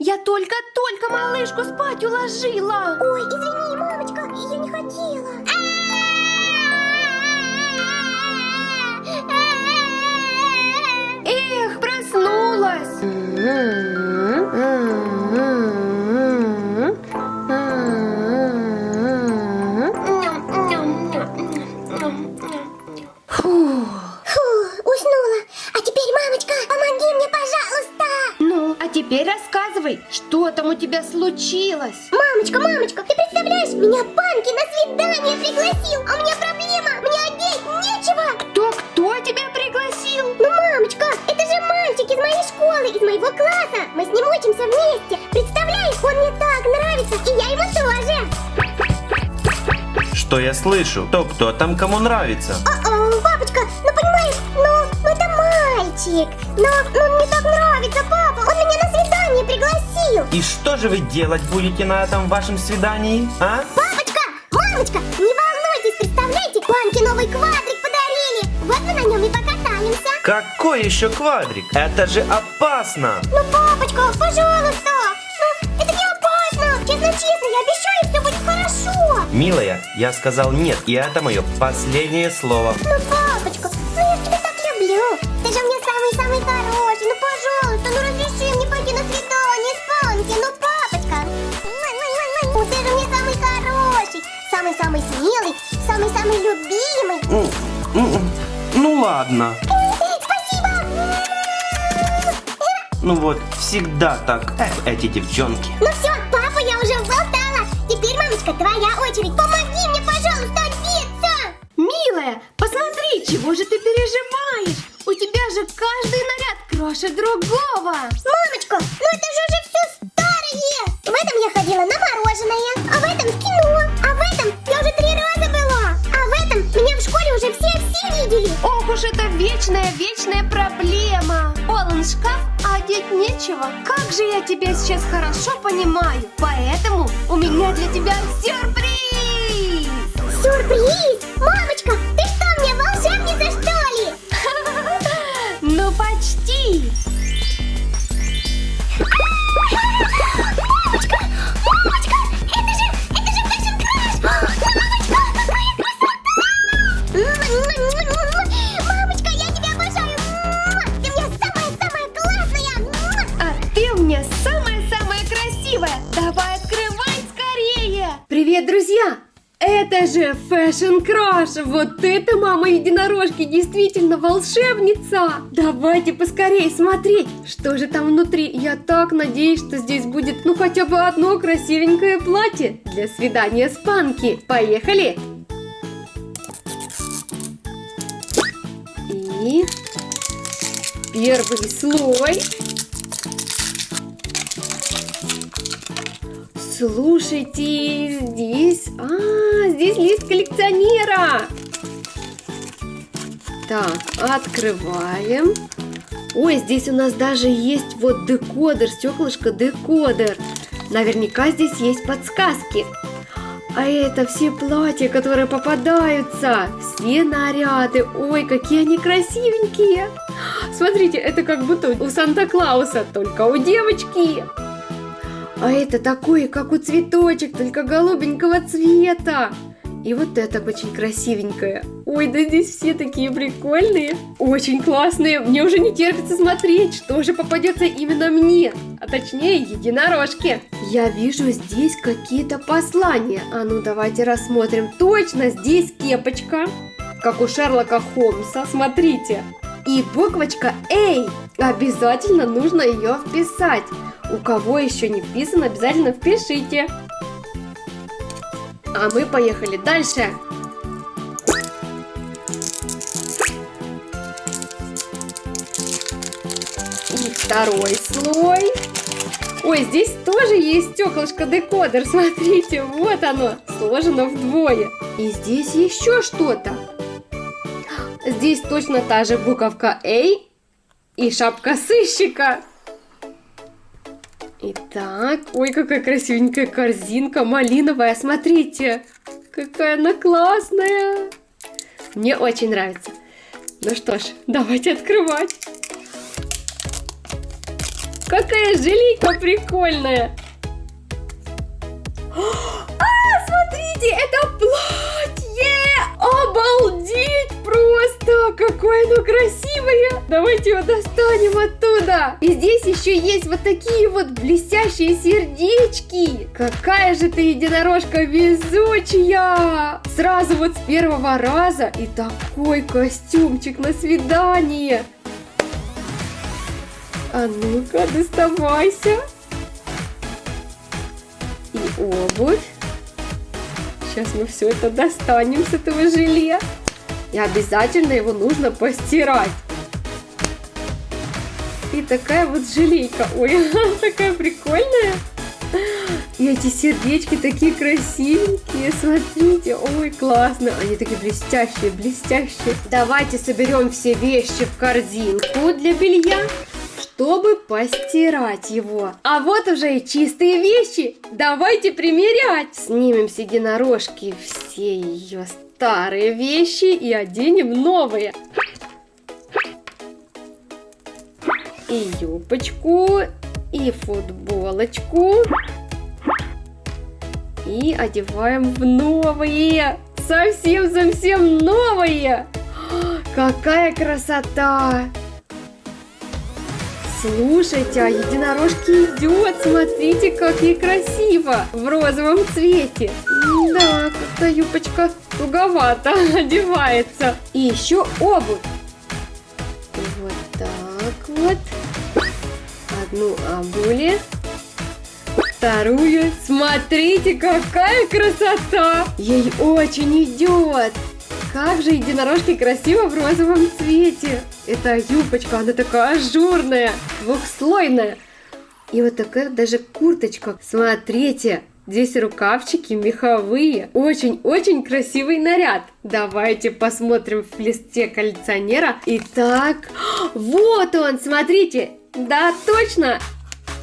Я только-только малышку спать уложила. Ой, извини, мамочка, я не хотела. Тебя случилось? Мамочка, мамочка, ты представляешь, меня Панки на свидание пригласил, а у меня проблема, мне одеть нечего. Кто-кто тебя пригласил? Ну, мамочка, это же мальчик из моей школы, из моего класса. Мы с ним учимся вместе. Представляешь, он мне так нравится, и я ему тоже. Что я слышу? То кто там кому нравится? О-о, папочка, ну понимаешь, ну, ну это мальчик. Но ну, он мне так нравится, папа. Он меня на свидание пригласил. И что же вы делать будете на этом вашем свидании, а? Папочка, мамочка, не волнуйтесь, представляете, Панке новый квадрик подарили. Вот мы на нем и покатаемся. Какой еще квадрик? Это же опасно! Ну, папочка, пожалуйста. Ну, это не опасно. Честно-честно, я обещаю, все будет хорошо. Милая, я сказал нет, и это мое последнее слово. Ну, папочка, ну я тебя так люблю. Ты же у самый-самый любимый. Ну ладно. Спасибо. Ну вот, всегда так, эх, эти девчонки. Ну все, папа, я уже болтала. Теперь, мамочка, твоя очередь. Помоги мне, пожалуйста, одеться. Милая, посмотри, чего же ты переживаешь? У тебя же каждый наряд краше другого. Мамочка, Ох уж это вечная-вечная проблема. Полон шкаф, а одеть нечего. Как же я тебя сейчас хорошо понимаю. Поэтому у меня для тебя сюрприз. Сюрприз! Мамочка, ты что, мне волшебница, что ли? Ну почти. Давай открывай скорее. Привет, друзья. Это же Fashion Crush! Вот это мама единорожки действительно волшебница! Давайте поскорее смотреть, что же там внутри. Я так надеюсь, что здесь будет ну хотя бы одно красивенькое платье для свидания с Панки. Поехали! И первый слой. Слушайте, здесь... А, здесь лист коллекционера. Так, открываем. Ой, здесь у нас даже есть вот декодер, стеклышко декодер. Наверняка здесь есть подсказки. А это все платья, которые попадаются. Все наряды. Ой, какие они красивенькие. Смотрите, это как будто у Санта-Клауса, только у девочки. А это такое, как у цветочек, только голубенького цвета. И вот это очень красивенькое. Ой, да здесь все такие прикольные. Очень классные. Мне уже не терпится смотреть, что же попадется именно мне. А точнее, единорожке. Я вижу здесь какие-то послания. А ну давайте рассмотрим. Точно, здесь кепочка. Как у Шерлока Холмса. Смотрите. И буквочка «Эй». Обязательно нужно ее вписать. У кого еще не вписано, обязательно впишите. А мы поехали дальше. И второй слой. Ой, здесь тоже есть стеклышко декодер. Смотрите, вот оно, сложено вдвое. И здесь еще что-то. Здесь точно та же буковка A и шапка сыщика. Итак, ой, какая красивенькая корзинка малиновая, смотрите, какая она классная. Мне очень нравится. Ну что ж, давайте открывать. Какая желейка прикольная! А, смотрите, это платье! Обалдеть просто! Какое оно красивое! Давайте его достанем оттуда! И здесь еще есть вот такие вот блестящие сердечки! Какая же ты единорожка везучая! Сразу вот с первого раза и такой костюмчик на свидание! А ну-ка, доставайся! И обувь. Сейчас мы все это достанем с этого желе. И обязательно его нужно постирать. И такая вот желейка. Ой, такая прикольная. И эти сердечки такие красивенькие, смотрите, ой, классно, они такие блестящие, блестящие. Давайте соберем все вещи в корзинку для белья чтобы постирать его. А вот уже и чистые вещи. Давайте примерять. Снимем с единорожки все ее старые вещи и оденем новые. И юбочку, и футболочку. И одеваем в новые. Совсем-совсем новые. Какая красота! Слушайте, а единорожки идет, смотрите, как ей красиво, в розовом цвете. Да, как-то юбочка туговато одевается. И еще обувь. Вот так вот. Одну обули. Вторую. Смотрите, какая красота! Ей очень идет. Как же единорожки красиво в розовом цвете. Это юбочка, она такая ажурная, двухслойная. И вот такая даже курточка. Смотрите, здесь рукавчики меховые. Очень-очень красивый наряд. Давайте посмотрим в листе коллекционера. Итак, вот он, смотрите. Да, точно,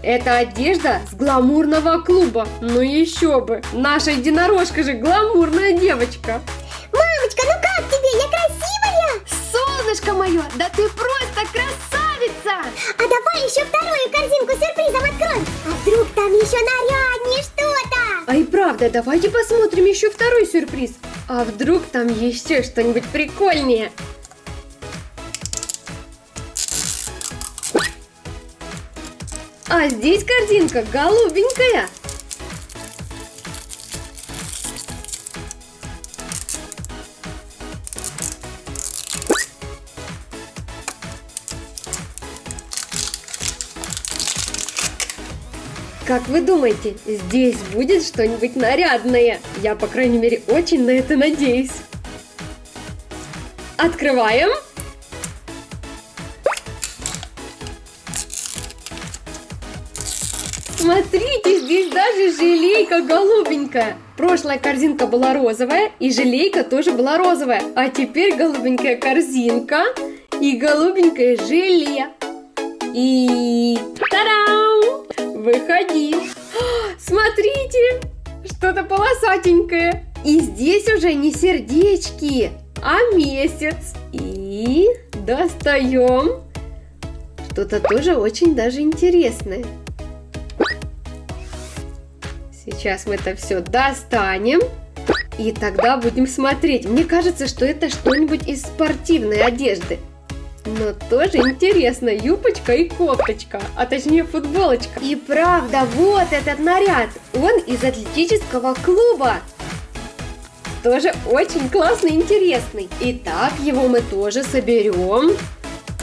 это одежда с гламурного клуба. Ну еще бы. Наша единорожка же гламурная девочка. Мамочка, ну как тебе? Я красивая? Солнышко мое, да ты просто красавица! А давай еще вторую корзинку сюрпризом откроем. А вдруг там еще наряднее? А и правда, давайте посмотрим еще второй сюрприз. А вдруг там еще что-нибудь прикольнее? А здесь корзинка голубенькая. Как вы думаете, здесь будет что-нибудь нарядное? Я, по крайней мере, очень на это надеюсь. Открываем. Смотрите, здесь даже желейка голубенькая. Прошлая корзинка была розовая, и желейка тоже была розовая. А теперь голубенькая корзинка и голубенькое желе. И... Та-дам! Выходи! Смотрите! Что-то полосатенькое. И здесь уже не сердечки, а месяц. И достаем что-то тоже очень даже интересное. Сейчас мы это все достанем. И тогда будем смотреть. Мне кажется, что это что-нибудь из спортивной одежды. Но тоже интересно, юбочка и кофточка, а точнее футболочка. И правда, вот этот наряд, он из атлетического клуба. Тоже очень классный и интересный. Итак, его мы тоже соберем,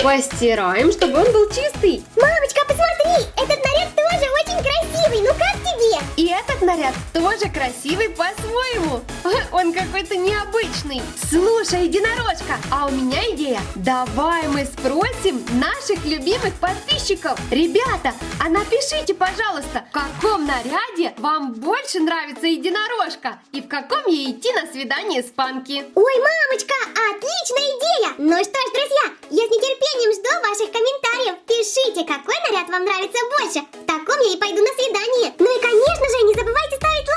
постираем, чтобы он был чистый. Мамочка, посмотри, этот наряд тоже очень красивый. Ну как тебе? И этот наряд тоже красивый по-своему. Он какой-то необычный. Слушай, единорожка, а у меня идея. Давай мы спросим наших любимых подписчиков. Ребята, а напишите, пожалуйста, в каком наряде вам больше нравится единорожка? И в каком ей идти на свидание с Панки? Ой, мамочка, отличная идея! Ну что ж, друзья, я с нетерпением жду ваших комментариев. Пишите, какой наряд вам нравится больше. В таком я и пойду на свидание. Ну и, конечно же, не забывайте ставить